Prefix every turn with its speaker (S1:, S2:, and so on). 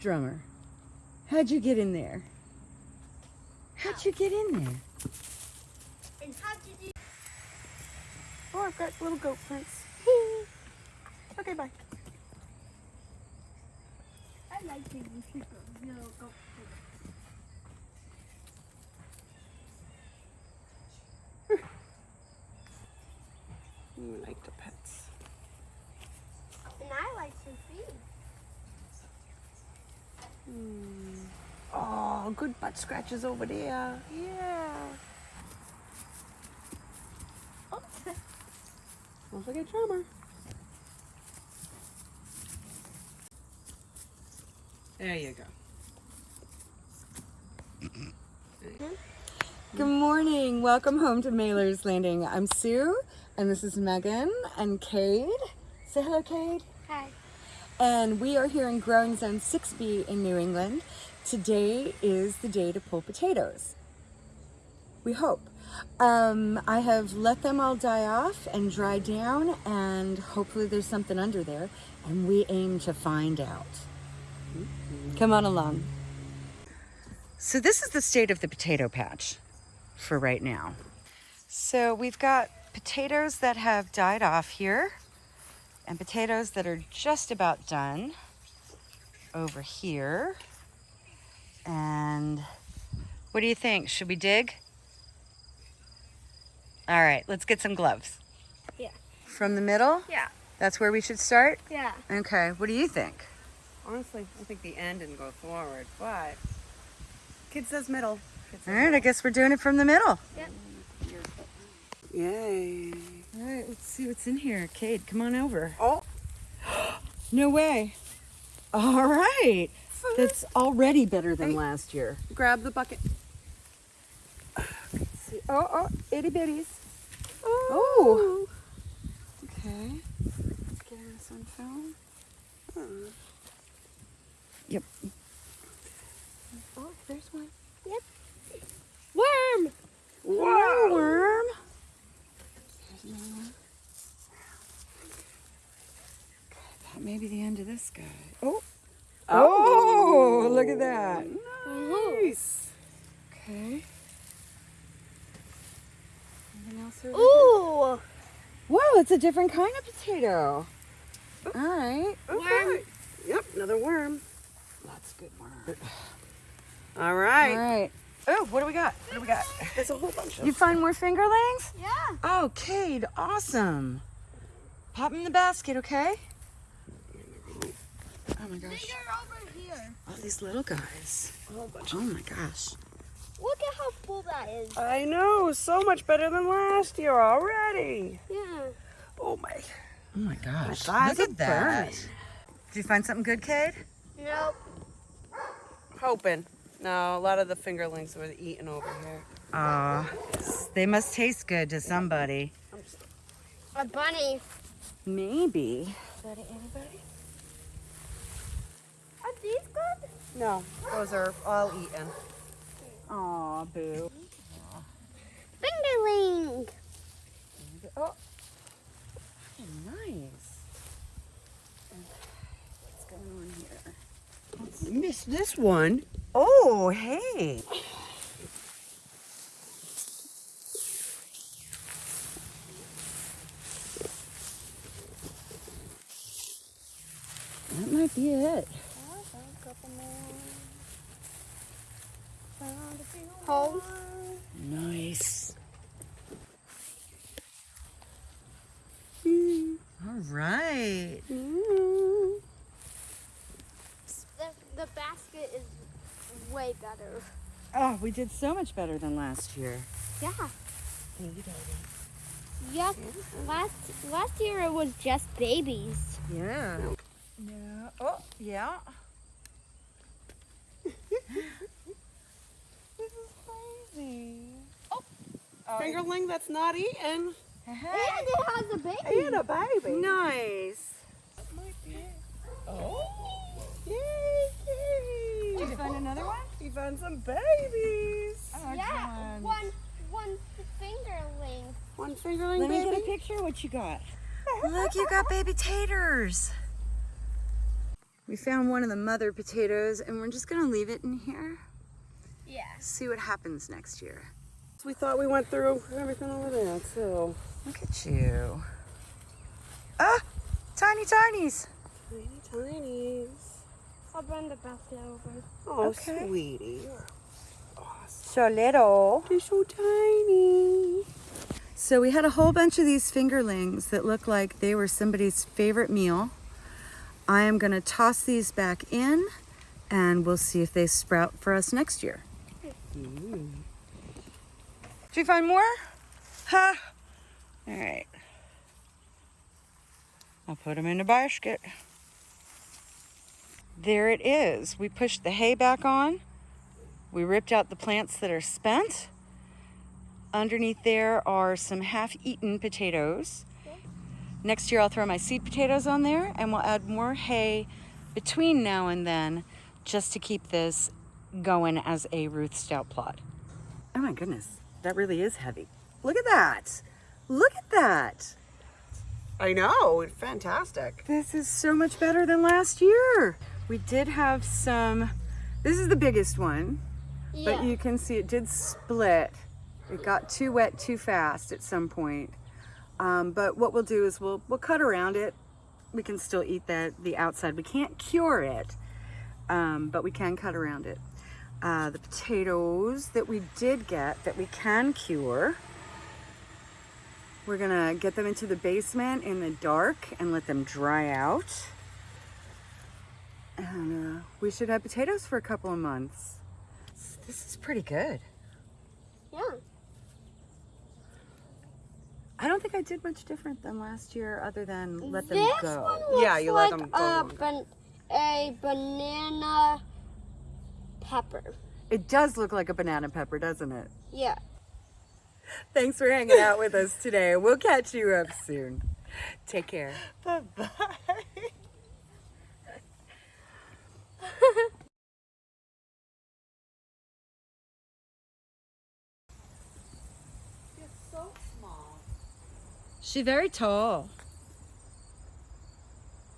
S1: Drummer, how'd you get in there? How'd you get in there?
S2: And how did you
S3: Oh, I've got little goat prints. okay, bye.
S2: I like to use people. No, go.
S3: You like the pets.
S2: And I like to feed. Hmm.
S3: Oh, good butt scratches over there. Yeah.
S2: Oh,
S3: Don't forget drummer. There you go. Mm-hmm.
S1: Good morning. Welcome home to Mailer's Landing. I'm Sue, and this is Megan and Cade. Say hello, Cade.
S2: hi.
S1: And we are here in Growing Zone 6B in New England. Today is the day to pull potatoes. We hope. Um, I have let them all die off and dry down, and hopefully there's something under there, and we aim to find out. Come on along. So this is the state of the potato patch for right now. So we've got potatoes that have died off here and potatoes that are just about done over here. And what do you think? Should we dig? All right, let's get some gloves.
S2: Yeah.
S1: From the middle?
S2: Yeah.
S1: That's where we should start?
S2: Yeah.
S1: Okay, what do you think?
S3: Honestly, I think the end didn't go forward, but kid says middle. Kid
S1: All
S3: says
S1: right, I guess we're doing it from the middle.
S3: Yay.
S1: All right, let's see what's in here. Cade, come on over.
S3: Oh,
S1: No way. All right. That's already better than
S3: Hey.
S1: last year.
S3: grab the bucket.
S1: See, oh, oh, itty bitties.
S3: Oh. oh.
S1: Okay. Let's get this on film. Hmm. Yep. Oh, there's one.
S2: Worm.
S1: Hello, worm. Here's another one. Okay, that may be the end of this guy. Oh. Oh, look at that.
S3: Nice.
S1: Okay. Anything else over
S2: Ooh.
S1: Whoa, it's a different kind of potato. All right.
S3: Okay. Yep, another worm.
S1: That's good worm.
S3: All
S1: All
S3: right.
S1: right. Oh, what do we got? What do we got?
S3: There's a whole bunch of
S1: You find more fingerlings?
S2: Yeah.
S1: Oh, Cade, awesome. them in the basket, okay? Oh my gosh.
S2: They're over here.
S1: All these little guys.
S3: a whole bunch.
S1: Oh my gosh.
S2: Look at how full that is.
S3: I know, so much better than last year already.
S2: Yeah.
S3: Oh my.
S1: Oh my gosh.
S3: thighs
S1: Look at that.
S3: burning.
S1: Did you find something good, Cade?
S2: Nope.
S3: Hoping. No, a lot of the fingerlings were eaten over here.
S1: Aw, they must taste good to somebody.
S2: A bunny.
S1: Maybe.
S2: Buddy, anybody? Are these good?
S3: No, those are all eaten.
S1: Aw, boo.
S2: Fingerling.
S1: Oh, nice. What's going on here?
S3: Missed this one.
S1: Oh, hey. That might be it.
S2: Home.
S1: Nice. All right.
S2: The, the basket is way better.
S1: Oh, we did so much better than last year.
S2: Yeah. Thank you, baby. Yep. Last last year it was just babies.
S1: Yeah. Yeah. Oh, yeah. This is crazy. Oh. oh.
S3: Fingerling that's not eaten.
S2: And it has a baby.
S3: And a baby.
S1: Nice.
S3: Oh. Yay,
S1: Did
S3: yay.
S1: you find another one?
S3: You found some babies.
S1: Oh,
S2: Yeah.
S1: John.
S2: One one fingerling.
S3: One fingerling
S1: Let me get a picture. What you got? Look, you got baby taters. We found one of the mother potatoes and we're just gonna leave it in here.
S2: Yeah.
S1: See what happens next year.
S3: We thought we went through everything over there too.
S1: Look at you. Ah, tiny tinies.
S3: Tiny tinies.
S2: I'll bring the buffalo over.
S3: Oh,
S1: Okay.
S3: sweetie. You're awesome.
S1: So little.
S3: They're so tiny.
S1: So we had a whole bunch of these fingerlings that looked like they were somebody's favorite meal. I am gonna toss these back in and we'll see if they sprout for us next year. Did you find more? Huh? All right. I'll put them in a basket. There it is. We pushed the hay back on. We ripped out the plants that are spent. Underneath there are some half-eaten potatoes. Next year I'll throw my seed potatoes on there and we'll add more hay between now and then just to keep this going as a Ruth Stout plot. Oh my goodness, that really is heavy. Look at that. Look at that.
S3: I know. It's fantastic.
S1: This is so much better than last year. We did have some, this is the biggest one,
S2: Yeah.
S1: but you can see it did split. It got too wet too fast at some point. Um, but what we'll do is we'll, we'll cut around it. We can still eat the, the outside. We can't cure it, um, but we can cut around it. Uh, the potatoes that we did get that we can cure, we're gonna get them into the basement in the dark and let them dry out. And uh, we should have potatoes for a couple of months. This is pretty good.
S2: yeah.
S1: I don't think I did much different than last year other than let them
S2: this
S1: go.
S2: one looks
S3: Yeah, you let
S2: like
S3: them go
S2: a,
S3: longer.
S2: ban- a banana pepper.
S1: It does look like a banana pepper, doesn't it?
S2: Yeah.
S1: Thanks for hanging out with us today. We'll catch you up soon. Take care.
S3: Bye-bye.
S1: She's very tall.